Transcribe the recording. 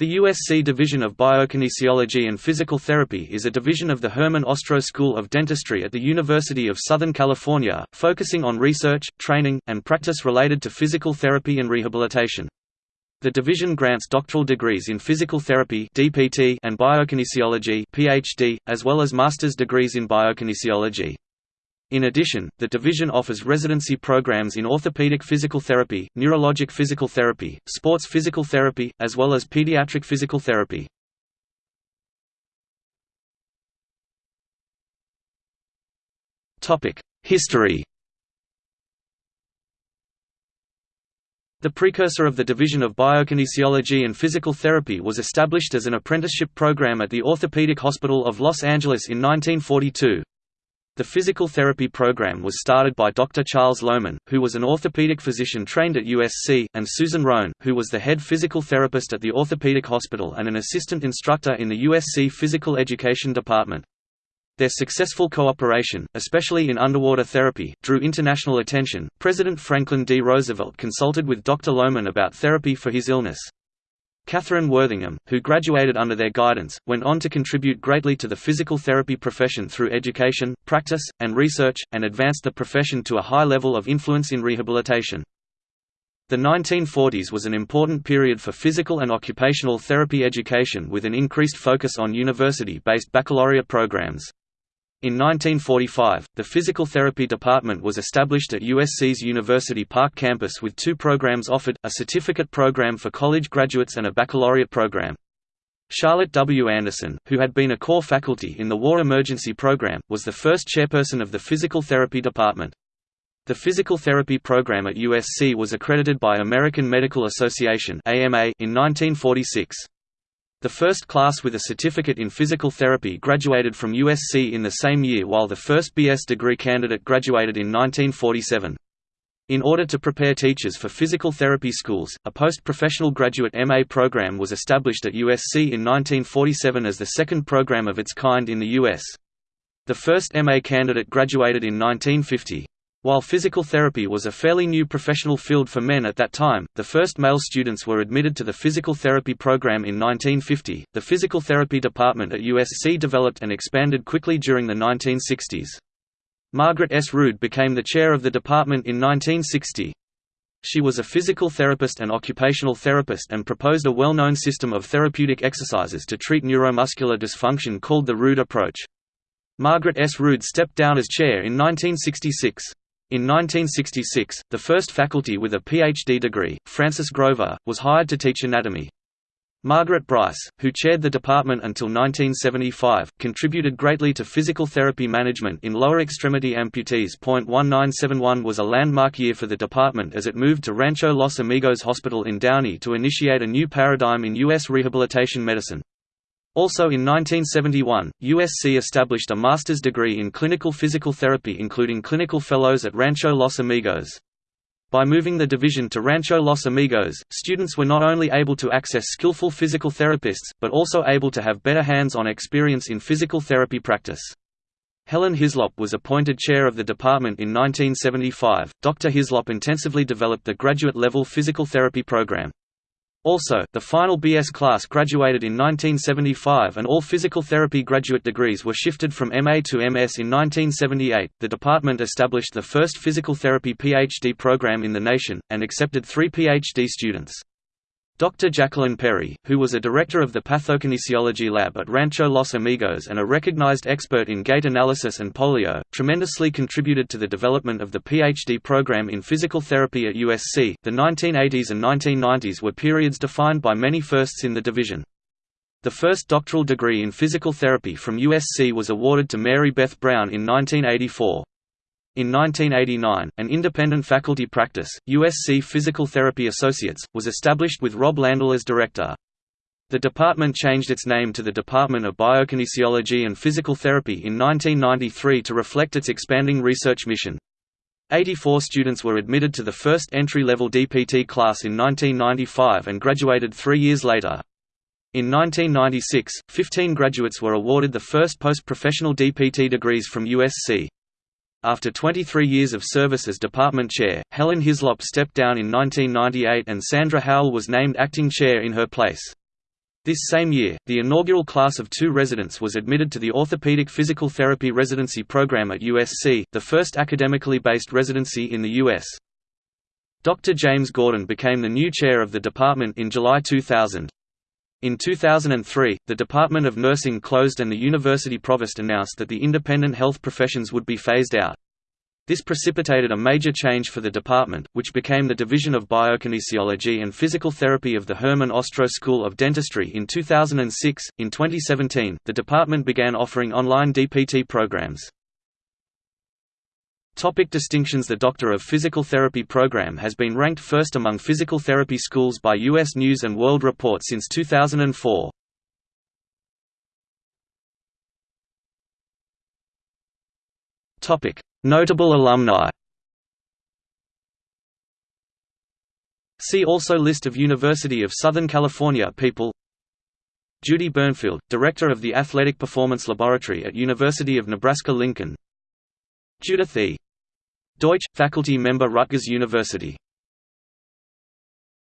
The USC Division of Biokinesiology and Physical Therapy is a division of the Herman Ostrow School of Dentistry at the University of Southern California, focusing on research, training, and practice related to physical therapy and rehabilitation. The division grants doctoral degrees in physical therapy (DPT) and biokinesiology (PhD), as well as master's degrees in biokinesiology. In addition, the division offers residency programs in orthopedic physical therapy, neurologic physical therapy, sports physical therapy, as well as pediatric physical therapy. History The precursor of the Division of Biokinesiology and Physical Therapy was established as an apprenticeship program at the Orthopedic Hospital of Los Angeles in 1942. The physical therapy program was started by Dr. Charles Lowman, who was an orthopedic physician trained at USC, and Susan Rohn, who was the head physical therapist at the orthopedic hospital and an assistant instructor in the USC Physical Education Department. Their successful cooperation, especially in underwater therapy, drew international attention. President Franklin D. Roosevelt consulted with Dr. Lowman about therapy for his illness. Catherine Worthingham, who graduated under their guidance, went on to contribute greatly to the physical therapy profession through education, practice, and research, and advanced the profession to a high level of influence in rehabilitation. The 1940s was an important period for physical and occupational therapy education with an increased focus on university-based baccalaureate programs. In 1945, the Physical Therapy Department was established at USC's University Park campus with two programs offered, a certificate program for college graduates and a baccalaureate program. Charlotte W. Anderson, who had been a core faculty in the War Emergency Program, was the first chairperson of the Physical Therapy Department. The physical therapy program at USC was accredited by American Medical Association in 1946. The first class with a certificate in physical therapy graduated from USC in the same year while the first BS degree candidate graduated in 1947. In order to prepare teachers for physical therapy schools, a post-professional graduate MA program was established at USC in 1947 as the second program of its kind in the U.S. The first MA candidate graduated in 1950. While physical therapy was a fairly new professional field for men at that time, the first male students were admitted to the physical therapy program in 1950. The physical therapy department at USC developed and expanded quickly during the 1960s. Margaret S. Rood became the chair of the department in 1960. She was a physical therapist and occupational therapist and proposed a well-known system of therapeutic exercises to treat neuromuscular dysfunction called the Rood approach. Margaret S. Rood stepped down as chair in 1966. In 1966, the first faculty with a PhD degree, Francis Grover, was hired to teach anatomy. Margaret Bryce, who chaired the department until 1975, contributed greatly to physical therapy management in lower extremity amputees. 1971 was a landmark year for the department as it moved to Rancho Los Amigos Hospital in Downey to initiate a new paradigm in U.S. rehabilitation medicine. Also in 1971, USC established a master's degree in clinical physical therapy including clinical fellows at Rancho Los Amigos. By moving the division to Rancho Los Amigos, students were not only able to access skillful physical therapists, but also able to have better hands-on experience in physical therapy practice. Helen Hislop was appointed chair of the department in 1975. Dr. Hislop intensively developed the graduate level physical therapy program. Also, the final BS class graduated in 1975 and all physical therapy graduate degrees were shifted from MA to MS in 1978. The department established the first physical therapy PhD program in the nation, and accepted three PhD students. Dr. Jacqueline Perry, who was a director of the pathokinesiology lab at Rancho Los Amigos and a recognized expert in gait analysis and polio, tremendously contributed to the development of the PhD program in physical therapy at USC. The 1980s and 1990s were periods defined by many firsts in the division. The first doctoral degree in physical therapy from USC was awarded to Mary Beth Brown in 1984. In 1989, an independent faculty practice, USC Physical Therapy Associates, was established with Rob Landel as director. The department changed its name to the Department of Biokinesiology and Physical Therapy in 1993 to reflect its expanding research mission. 84 students were admitted to the first entry-level DPT class in 1995 and graduated three years later. In 1996, 15 graduates were awarded the first post-professional DPT degrees from USC. After 23 years of service as department chair, Helen Hislop stepped down in 1998 and Sandra Howell was named acting chair in her place. This same year, the inaugural class of two residents was admitted to the Orthopedic Physical Therapy Residency Program at USC, the first academically based residency in the U.S. Dr. James Gordon became the new chair of the department in July 2000. In 2003, the Department of Nursing closed and the university provost announced that the independent health professions would be phased out. This precipitated a major change for the department, which became the Division of Biokinesiology and Physical Therapy of the Herman Ostrow School of Dentistry in 2006. In 2017, the department began offering online DPT programs. Topic distinctions The Doctor of Physical Therapy program has been ranked first among physical therapy schools by U.S. News & World Report since 2004. Notable alumni See also List of University of Southern California people Judy Burnfield, Director of the Athletic Performance Laboratory at University of Nebraska-Lincoln Judith E. Deutsch, faculty member Rutgers University